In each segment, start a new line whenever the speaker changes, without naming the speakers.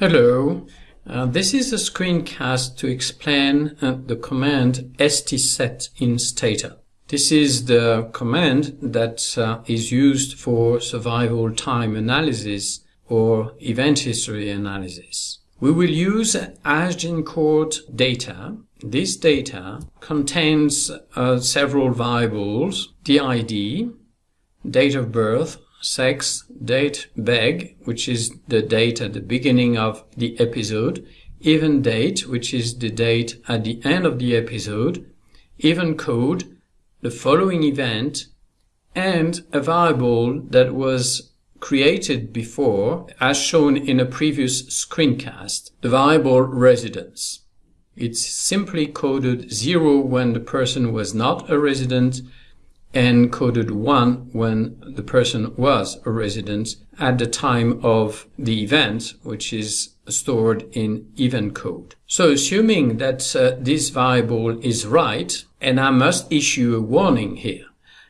Hello, uh, this is a screencast to explain uh, the command stset in stata. This is the command that uh, is used for survival time analysis or event history analysis. We will use Agincourt data. This data contains uh, several variables, DID, date of birth, sex, date, beg, which is the date at the beginning of the episode, event date, which is the date at the end of the episode, event code, the following event, and a variable that was created before, as shown in a previous screencast, the variable residence. It's simply coded 0 when the person was not a resident and coded 1 when the person was a resident at the time of the event, which is stored in event code. So assuming that uh, this variable is right, and I must issue a warning here.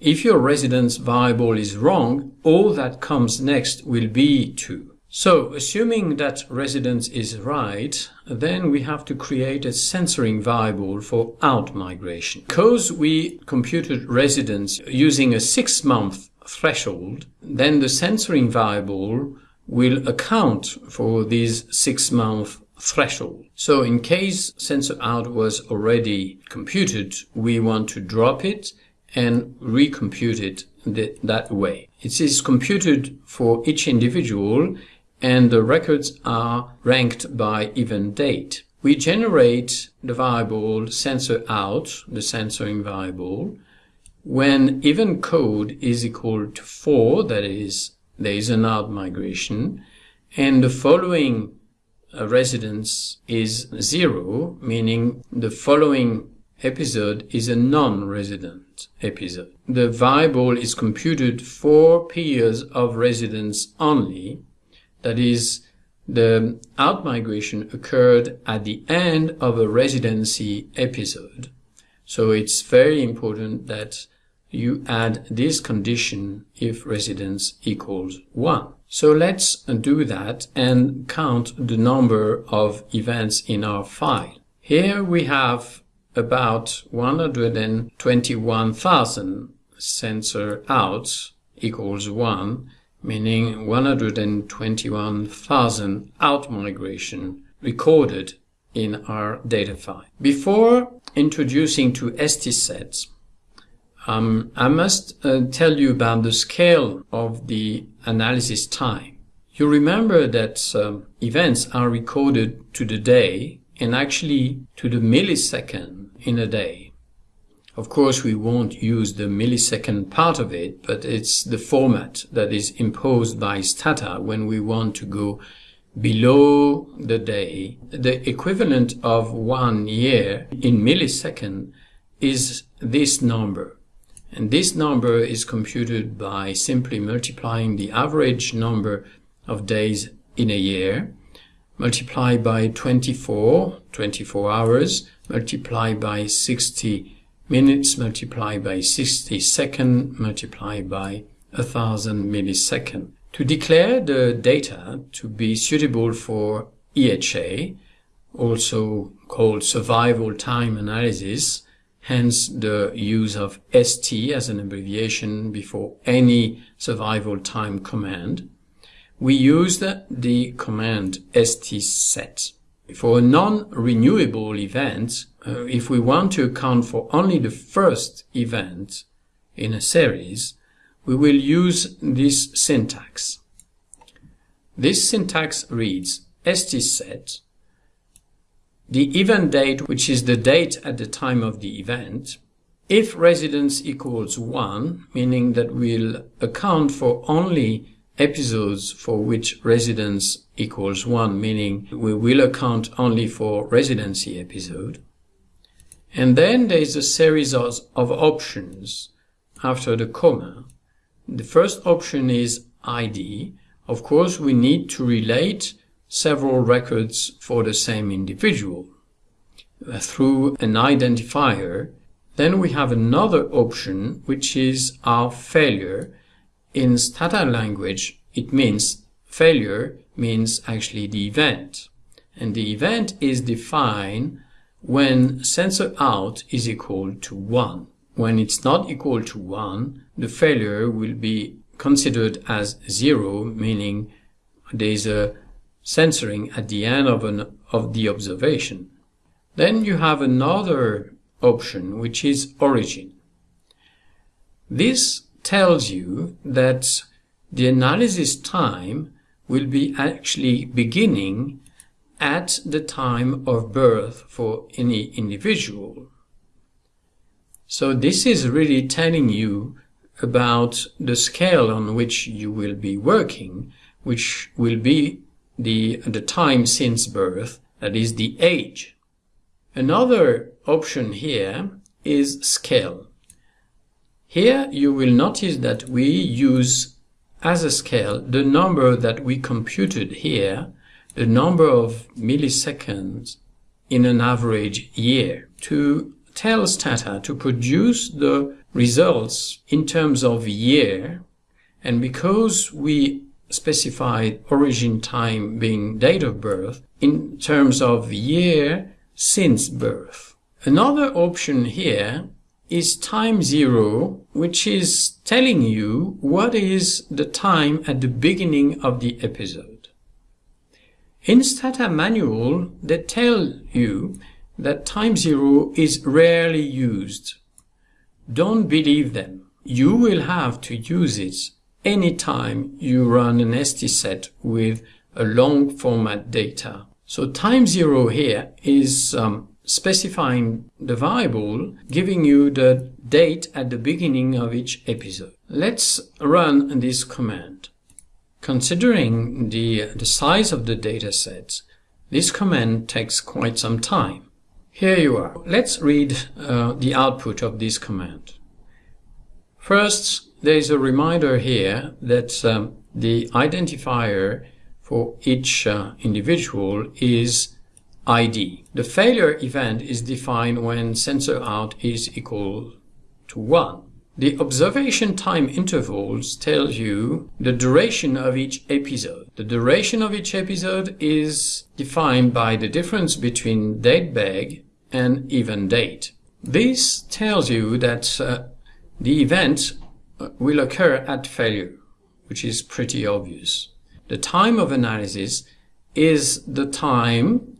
If your residence variable is wrong, all that comes next will be 2. So, assuming that residence is right, then we have to create a censoring variable for out-migration. Because we computed residence using a six-month threshold, then the censoring variable will account for this six-month threshold. So in case censor out was already computed, we want to drop it and recompute it that way. It is computed for each individual and the records are ranked by event date. We generate the variable censor out, the censoring variable, when event code is equal to 4, that is, there is an out migration, and the following uh, residence is 0, meaning the following episode is a non-resident episode. The variable is computed for periods of residence only, that is, the outmigration occurred at the end of a residency episode. So it's very important that you add this condition if residence equals 1. So let's do that and count the number of events in our file. Here we have about 121,000 censor outs equals 1 meaning 121,000 outmigration recorded in our data file. Before introducing to stsets, um, I must uh, tell you about the scale of the analysis time. You remember that um, events are recorded to the day and actually to the millisecond in a day. Of course, we won't use the millisecond part of it, but it's the format that is imposed by Stata when we want to go below the day. The equivalent of one year in millisecond is this number. And this number is computed by simply multiplying the average number of days in a year, multiplied by 24, 24 hours, multiplied by 60 minutes multiplied by 60 second multiplied by 1000 millisecond. To declare the data to be suitable for EHA, also called survival time analysis, hence the use of ST as an abbreviation before any survival time command, we used the command stset. For non-renewable events, uh, if we want to account for only the first event in a series, we will use this syntax. This syntax reads stset, the event date, which is the date at the time of the event, if residence equals 1, meaning that we'll account for only episodes for which residence equals 1, meaning we will account only for residency episode. And then there is a series of, of options after the comma. The first option is ID. Of course, we need to relate several records for the same individual uh, through an identifier. Then we have another option, which is our failure, in Stata language, it means failure means actually the event. And the event is defined when censor out is equal to 1. When it's not equal to 1, the failure will be considered as 0, meaning there's a censoring at the end of, an, of the observation. Then you have another option, which is origin. This tells you that the analysis time will be actually beginning at the time of birth for any individual. So this is really telling you about the scale on which you will be working, which will be the, the time since birth, that is the age. Another option here is scale. Here you will notice that we use as a scale the number that we computed here the number of milliseconds in an average year to tell Stata to produce the results in terms of year and because we specified origin time being date of birth in terms of year since birth. Another option here is time zero, which is telling you what is the time at the beginning of the episode. In Stata manual, they tell you that time zero is rarely used. Don't believe them. You will have to use it anytime you run an STSet with a long format data. So time zero here is um, specifying the variable giving you the date at the beginning of each episode. Let's run this command. Considering the, the size of the dataset, this command takes quite some time. Here you are. Let's read uh, the output of this command. First, there is a reminder here that um, the identifier for each uh, individual is ID. The failure event is defined when censor out is equal to 1. The observation time intervals tell you the duration of each episode. The duration of each episode is defined by the difference between date beg and event date. This tells you that uh, the event uh, will occur at failure, which is pretty obvious. The time of analysis is the time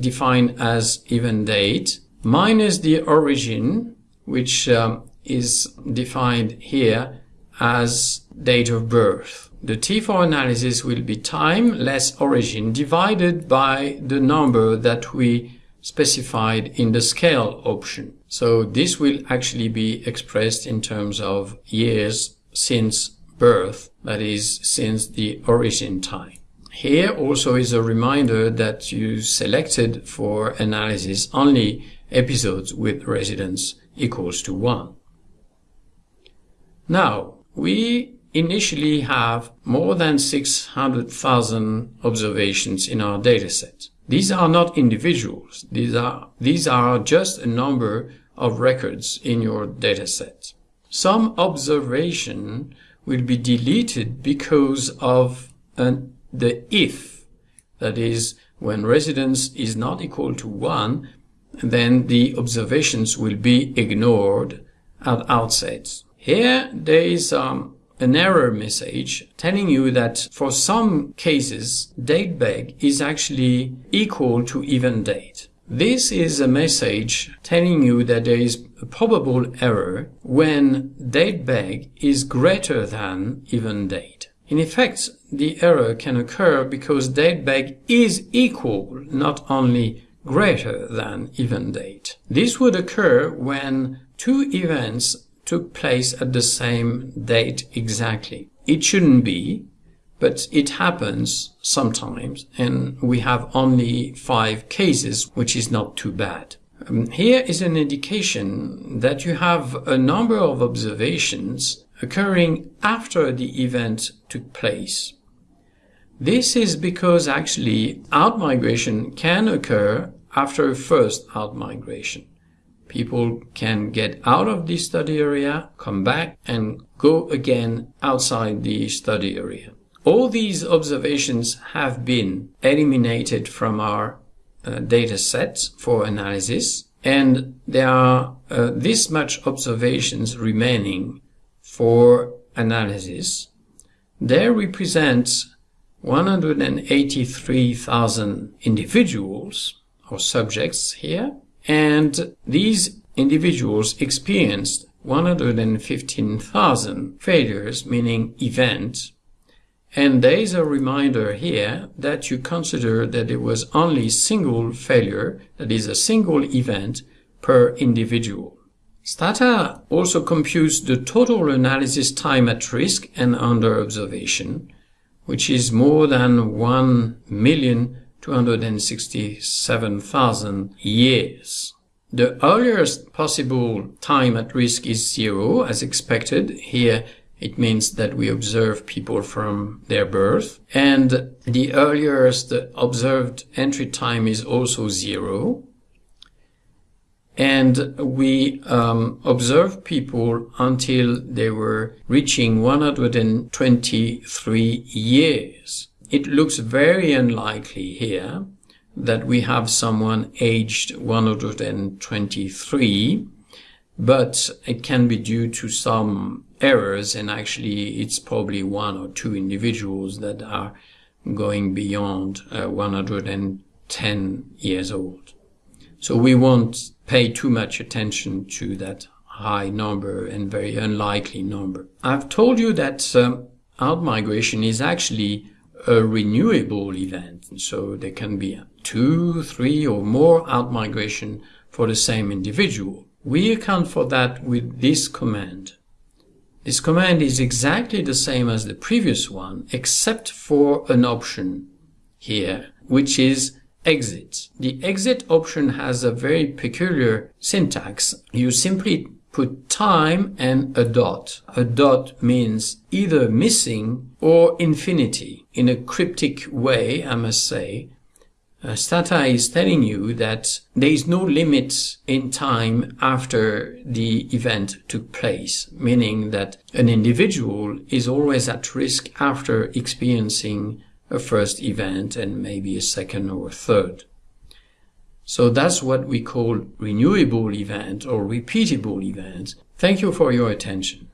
defined as event date minus the origin, which um, is defined here as date of birth. The T4 analysis will be time less origin divided by the number that we specified in the scale option. So this will actually be expressed in terms of years since birth, that is, since the origin time. Here also is a reminder that you selected for analysis only episodes with residence equals to 1. Now, we initially have more than 600,000 observations in our dataset. These are not individuals. These are, these are just a number of records in your dataset. Some observation will be deleted because of an, the if, that is, when residence is not equal to 1, then the observations will be ignored at outset. Here there is um, an error message telling you that for some cases date beg is actually equal to event date. This is a message telling you that there is a probable error when date beg is greater than event date. In effect, the error can occur because date beg is equal, not only greater than event date. This would occur when two events took place at the same date exactly. It shouldn't be, but it happens sometimes, and we have only five cases, which is not too bad. Um, here is an indication that you have a number of observations occurring after the event took place. This is because actually outmigration can occur after a first outmigration people can get out of the study area, come back and go again outside the study area. All these observations have been eliminated from our uh, data sets for analysis, and there are uh, this much observations remaining for analysis. They represent 183,000 individuals or subjects here, and these individuals experienced 115,000 failures, meaning events, and there is a reminder here that you consider that there was only single failure, that is a single event per individual. Stata also computes the total analysis time at risk and under observation, which is more than 1,267,000 years. The earliest possible time at risk is zero, as expected. Here it means that we observe people from their birth. And the earliest observed entry time is also zero. And we um, observe people until they were reaching 123 years. It looks very unlikely here that we have someone aged 123 but it can be due to some errors and actually it's probably one or two individuals that are going beyond uh, 110 years old. So we won't pay too much attention to that high number and very unlikely number. I've told you that um, outmigration is actually a renewable event. And So there can be two, three or more outmigration for the same individual. We account for that with this command. This command is exactly the same as the previous one, except for an option here, which is exit. The exit option has a very peculiar syntax. You simply put time and a dot. A dot means either missing or infinity. In a cryptic way, I must say, uh, Stata is telling you that there is no limit in time after the event took place, meaning that an individual is always at risk after experiencing a first event and maybe a second or a third. So that's what we call renewable event or repeatable event. Thank you for your attention.